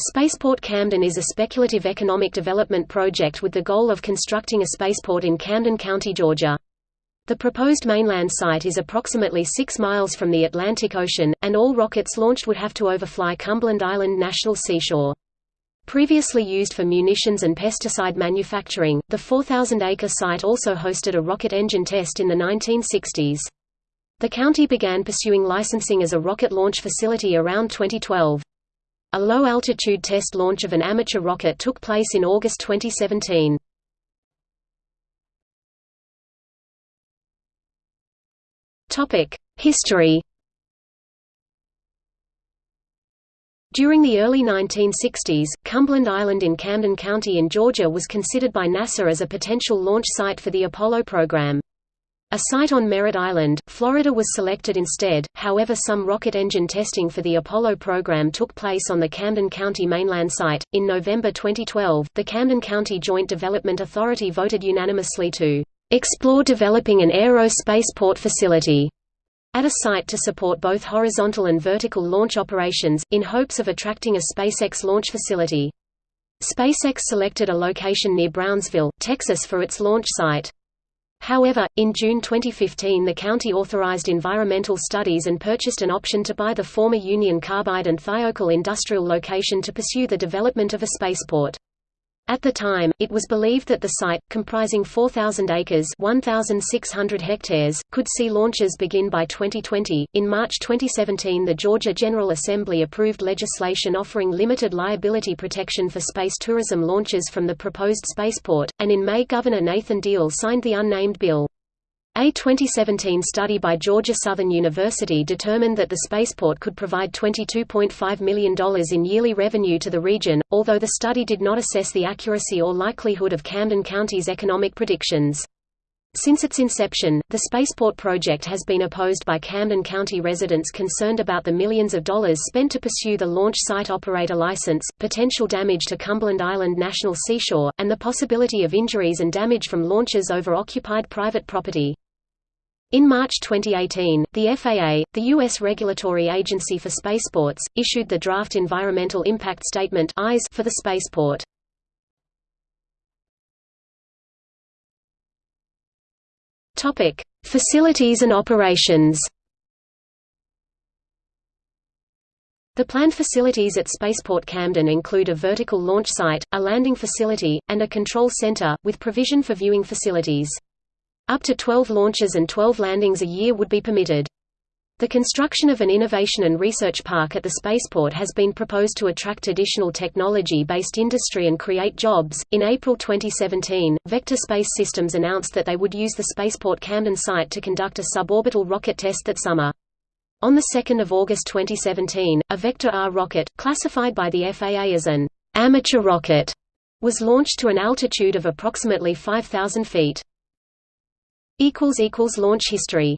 Spaceport Camden is a speculative economic development project with the goal of constructing a spaceport in Camden County, Georgia. The proposed mainland site is approximately 6 miles from the Atlantic Ocean, and all rockets launched would have to overfly Cumberland Island National Seashore. Previously used for munitions and pesticide manufacturing, the 4,000-acre site also hosted a rocket engine test in the 1960s. The county began pursuing licensing as a rocket launch facility around 2012. A low-altitude test launch of an amateur rocket took place in August 2017. History During the early 1960s, Cumberland Island in Camden County in Georgia was considered by NASA as a potential launch site for the Apollo program. A site on Merritt Island, Florida was selected instead, however some rocket engine testing for the Apollo program took place on the Camden County mainland site. In November 2012, the Camden County Joint Development Authority voted unanimously to explore developing an aero spaceport facility at a site to support both horizontal and vertical launch operations, in hopes of attracting a SpaceX launch facility. SpaceX selected a location near Brownsville, Texas for its launch site. However, in June 2015 the county authorized environmental studies and purchased an option to buy the former Union Carbide and Thiokol industrial location to pursue the development of a spaceport. At the time, it was believed that the site, comprising 4,000 acres (1,600 hectares), could see launches begin by 2020. In March 2017, the Georgia General Assembly approved legislation offering limited liability protection for space tourism launches from the proposed spaceport, and in May Governor Nathan Deal signed the unnamed bill. A 2017 study by Georgia Southern University determined that the spaceport could provide $22.5 million in yearly revenue to the region, although the study did not assess the accuracy or likelihood of Camden County's economic predictions. Since its inception, the spaceport project has been opposed by Camden County residents concerned about the millions of dollars spent to pursue the launch site operator license, potential damage to Cumberland Island National Seashore, and the possibility of injuries and damage from launches over occupied private property. In March 2018, the FAA, the U.S. regulatory agency for spaceports, issued the Draft Environmental Impact Statement for the spaceport. Facilities and operations The planned facilities at Spaceport Camden include a vertical launch site, a landing facility, and a control center, with provision for viewing facilities. Up to 12 launches and 12 landings a year would be permitted. The construction of an innovation and research park at the spaceport has been proposed to attract additional technology based industry and create jobs. In April 2017, Vector Space Systems announced that they would use the Spaceport Camden site to conduct a suborbital rocket test that summer. On 2 August 2017, a Vector R rocket, classified by the FAA as an amateur rocket, was launched to an altitude of approximately 5,000 feet. Launch history